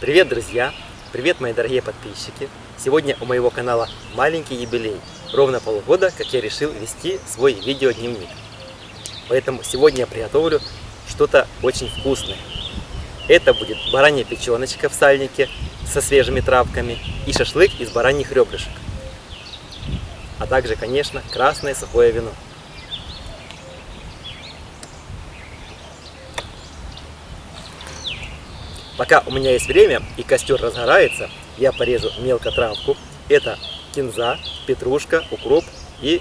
Привет, друзья! Привет, мои дорогие подписчики! Сегодня у моего канала маленький юбилей. Ровно полгода, как я решил вести свой видеодневник. Поэтому сегодня я приготовлю что-то очень вкусное. Это будет баранья печеночка в сальнике со свежими травками и шашлык из бараньих ребрышек. А также, конечно, красное сухое вино. Пока у меня есть время и костер разгорается, я порежу мелко травку. Это кинза, петрушка, укроп и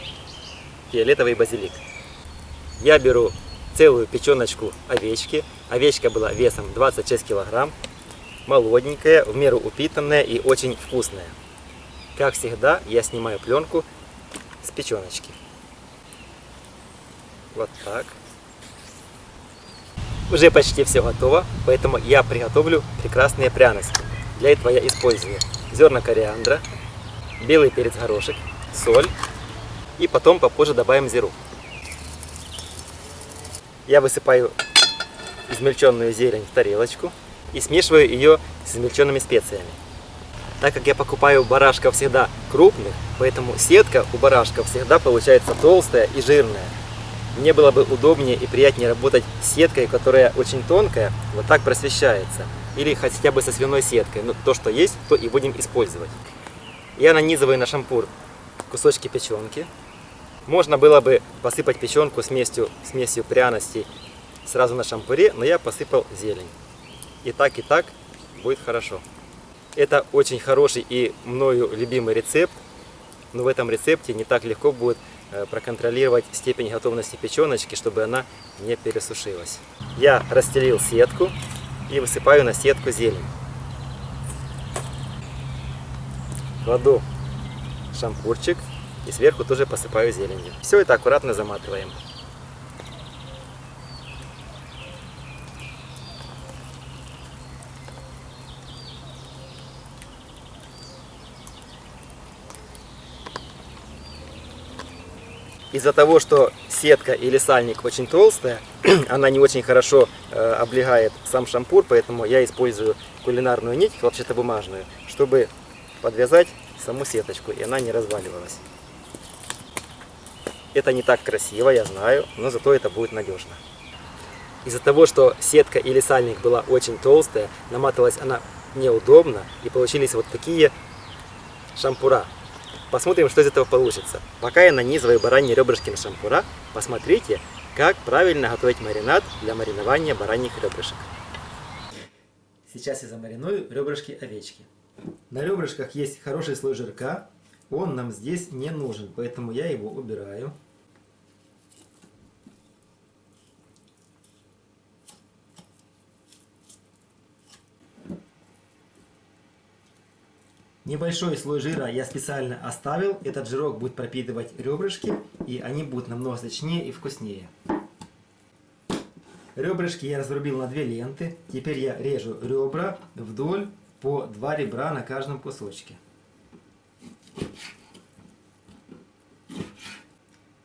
фиолетовый базилик. Я беру целую печеночку овечки. Овечка была весом 26 килограмм. Молоденькая, в меру упитанная и очень вкусная. Как всегда, я снимаю пленку с печеночки. Вот так. Уже почти все готово, поэтому я приготовлю прекрасные пряности. Для этого я использую зерна кориандра, белый перец горошек, соль и потом попозже добавим зиру. Я высыпаю измельченную зелень в тарелочку и смешиваю ее с измельченными специями. Так как я покупаю барашков всегда крупных, поэтому сетка у барашков всегда получается толстая и жирная. Мне было бы удобнее и приятнее работать с сеткой, которая очень тонкая, вот так просвещается. Или хотя бы со свиной сеткой. Ну, то, что есть, то и будем использовать. Я нанизываю на шампур кусочки печенки. Можно было бы посыпать печенку смесью, смесью пряностей сразу на шампуре, но я посыпал зелень. И так, и так будет хорошо. Это очень хороший и мною любимый рецепт, но в этом рецепте не так легко будет проконтролировать степень готовности печеночки, чтобы она не пересушилась. Я расстелил сетку и высыпаю на сетку зелень. Кладу шампурчик и сверху тоже посыпаю зеленью. Все это аккуратно заматываем. Из-за того, что сетка или сальник очень толстая, она не очень хорошо э, облегает сам шампур, поэтому я использую кулинарную нить, хлопчатобумажную, чтобы подвязать саму сеточку, и она не разваливалась. Это не так красиво, я знаю, но зато это будет надежно. Из-за того, что сетка или сальник была очень толстая, наматывалась она неудобно, и получились вот такие шампура. Посмотрим, что из этого получится. Пока я нанизываю бараньи ребрышки на шампура, посмотрите, как правильно готовить маринад для маринования бараньих ребрышек. Сейчас я замариную ребрышки овечки. На ребрышках есть хороший слой жирка, он нам здесь не нужен, поэтому я его убираю. Небольшой слой жира я специально оставил. Этот жирок будет пропитывать ребрышки, и они будут намного сочнее и вкуснее. Ребрышки я разрубил на две ленты. Теперь я режу ребра вдоль по два ребра на каждом кусочке.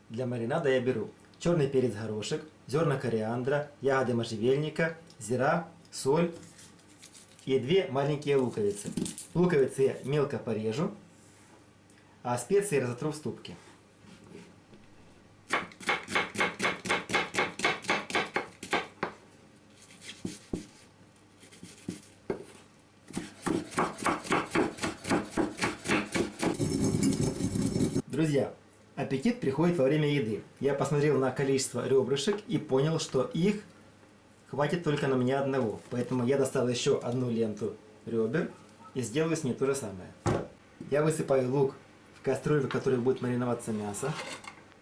Для маринада я беру черный перец горошек, зерна кориандра, ягоды можжевельника, зира, соль и две маленькие луковицы. Луковицы я мелко порежу, а специи разотру в ступке. Друзья, аппетит приходит во время еды. Я посмотрел на количество ребрышек и понял, что их хватит только на меня одного. Поэтому я достал еще одну ленту ребер и сделаю с ней то же самое. Я высыпаю лук в кастрюлю, в которой будет мариноваться мясо.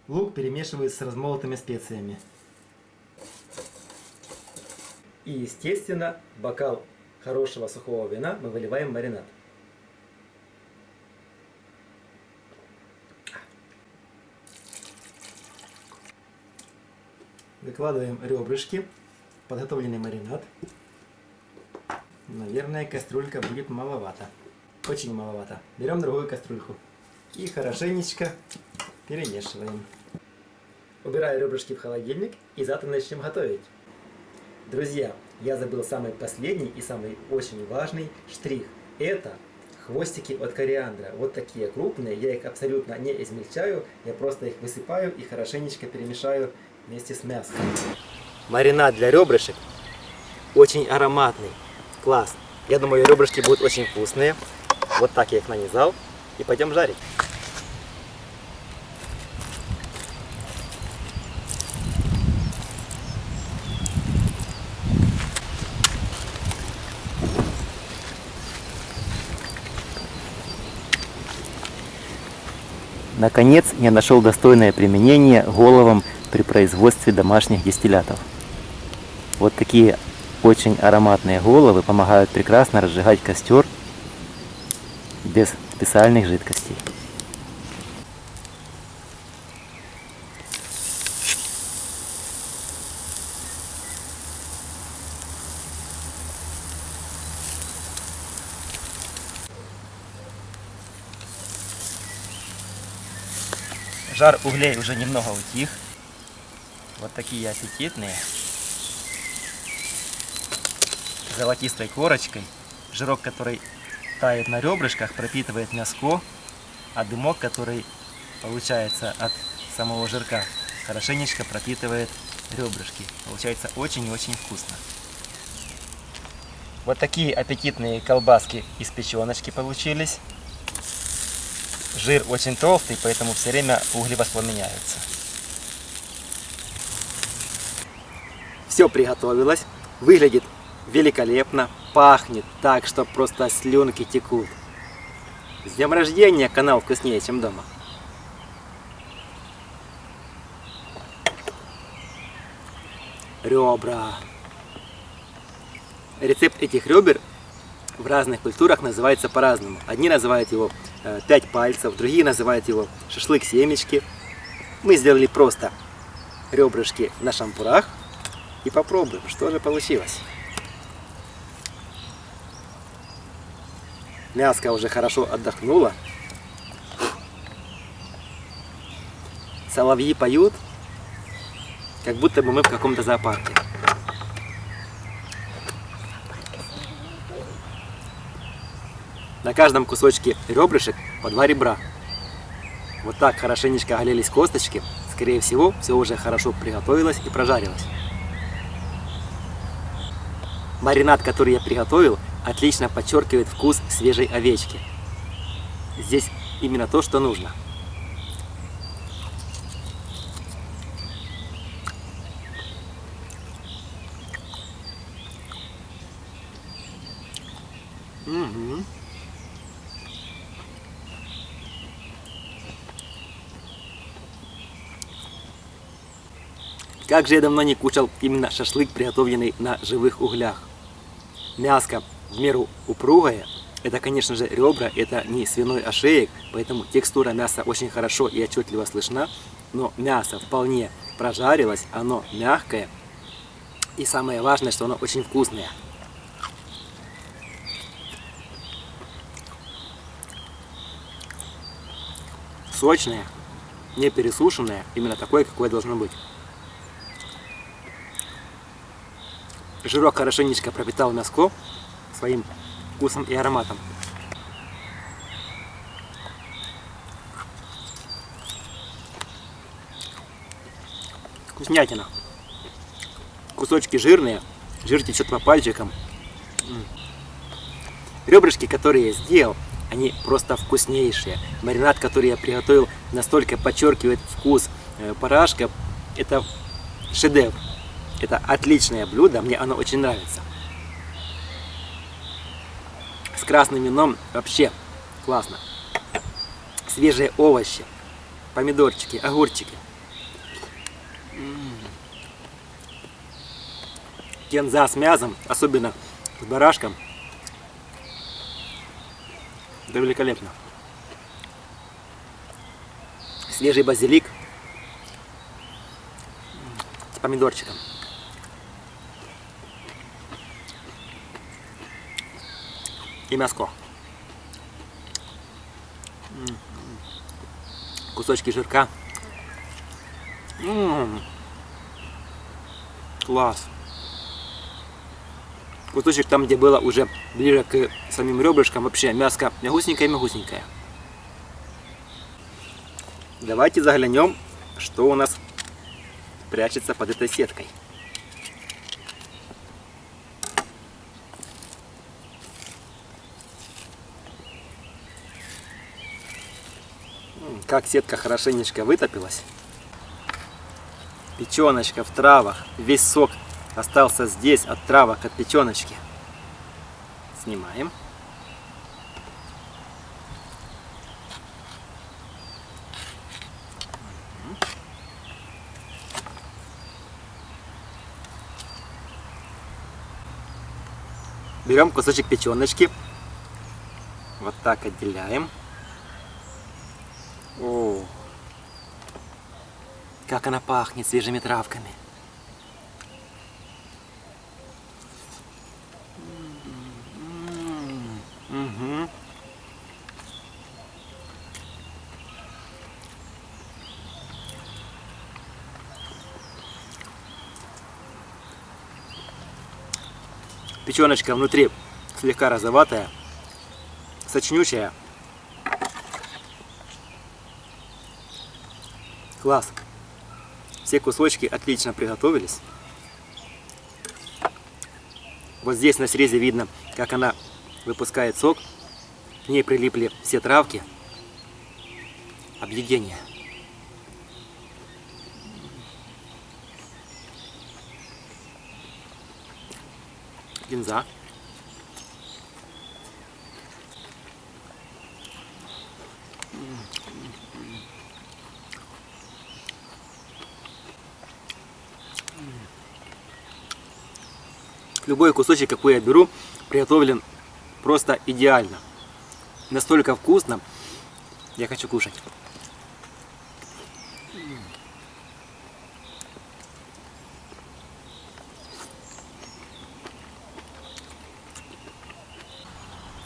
Лук перемешиваю с размолотыми специями. И, естественно, бокал хорошего сухого вина мы выливаем маринад. Выкладываем ребрышки подготовленный маринад. Наверное, кастрюлька будет маловато. Очень маловато. Берем другую кастрюльку. И хорошенечко перемешиваем. Убираю ребрышки в холодильник и завтра начнем готовить. Друзья, я забыл самый последний и самый очень важный штрих. Это хвостики от кориандра. Вот такие крупные, я их абсолютно не измельчаю, я просто их высыпаю и хорошенечко перемешаю вместе с мясом. Маринад для ребрышек очень ароматный, класс. Я думаю, ребрышки будут очень вкусные. Вот так я их нанизал и пойдем жарить. Наконец, я нашел достойное применение головам при производстве домашних дистиллятов. Вот такие очень ароматные головы помогают прекрасно разжигать костер без специальных жидкостей. Жар углей уже немного утих. Вот такие аппетитные. Золотистой корочкой. Жирок, который тает на ребрышках, пропитывает мяско. А дымок, который получается от самого жирка, хорошенечко пропитывает ребрышки. Получается очень и очень вкусно. Вот такие аппетитные колбаски из печеночки получились. Жир очень толстый, поэтому все время угли воспламеняются. Все приготовилось. Выглядит великолепно. Пахнет так, что просто слюнки текут. С днем рождения канал вкуснее, чем дома. Ребра. Рецепт этих ребер в разных культурах называется по-разному. Одни называют его э, 5 пальцев, другие называют его шашлык семечки. Мы сделали просто ребрышки на шампурах и попробуем, что же получилось. Мяско уже хорошо отдохнуло. Соловьи поют, как будто бы мы в каком-то зоопарке. На каждом кусочке ребрышек по два ребра. Вот так хорошенечко оголились косточки. Скорее всего, все уже хорошо приготовилось и прожарилось. Маринад, который я приготовил, отлично подчеркивает вкус свежей овечки. Здесь именно то, что нужно. Угу. Как же я давно не кушал именно шашлык, приготовленный на живых углях. Мяско в меру упругое. Это, конечно же, ребра, это не свиной ошеек, поэтому текстура мяса очень хорошо и отчетливо слышна. Но мясо вполне прожарилось, оно мягкое. И самое важное, что оно очень вкусное. Сочное, не пересушенное, именно такое, какое должно быть. Жирок хорошенечко пропитал мяско своим вкусом и ароматом. Вкуснятина. Кусочки жирные, жир течет по пальчикам. Ребрышки, которые я сделал, они просто вкуснейшие. Маринад, который я приготовил, настолько подчеркивает вкус э, барашка. Это шедевр. Это отличное блюдо, мне оно очень нравится. С красным вином вообще классно. Свежие овощи, помидорчики, огурчики. Кенза с мясом, особенно с барашком. Это великолепно. Свежий базилик с помидорчиком. И мяско. Кусочки жирка. М. Класс. Кусочек там, где было уже ближе к самим ребрышкам, вообще мяско мягусенькое-мягусенькое. Давайте заглянем, что у нас прячется под этой сеткой. Как сетка хорошенечко вытопилась. Печеночка в травах, весь сок остался здесь от травок, от печеночки. Снимаем. Берем кусочек печеночки. Вот так отделяем. О, как она пахнет свежими травками. Угу. Печеночка внутри слегка розоватая, сочнющая. Класс. Все кусочки отлично приготовились. Вот здесь на срезе видно, как она выпускает сок. К ней прилипли все травки. Объедение. Гинза. Любой кусочек, какой я беру, приготовлен просто идеально. Настолько вкусно. Я хочу кушать.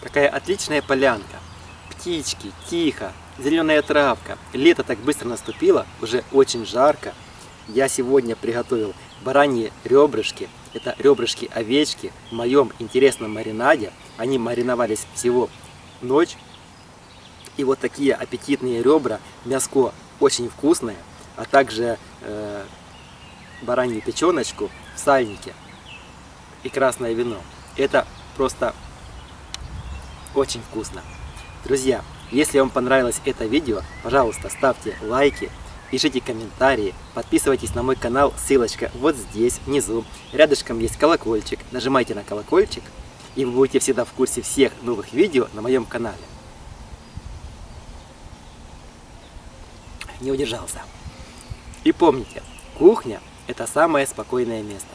Какая отличная полянка. Птички, тихо, зеленая травка. Лето так быстро наступило, уже очень жарко. Я сегодня приготовил бараньи ребрышки. Это ребрышки овечки в моем интересном маринаде. Они мариновались всего ночь. И вот такие аппетитные ребра, мяско очень вкусное, а также э, баранью печеночку в сальнике и красное вино. Это просто очень вкусно. Друзья, если вам понравилось это видео, пожалуйста, ставьте лайки, пишите комментарии, подписывайтесь на мой канал, ссылочка вот здесь, внизу. Рядышком есть колокольчик, нажимайте на колокольчик, и вы будете всегда в курсе всех новых видео на моем канале. Не удержался. И помните, кухня – это самое спокойное место.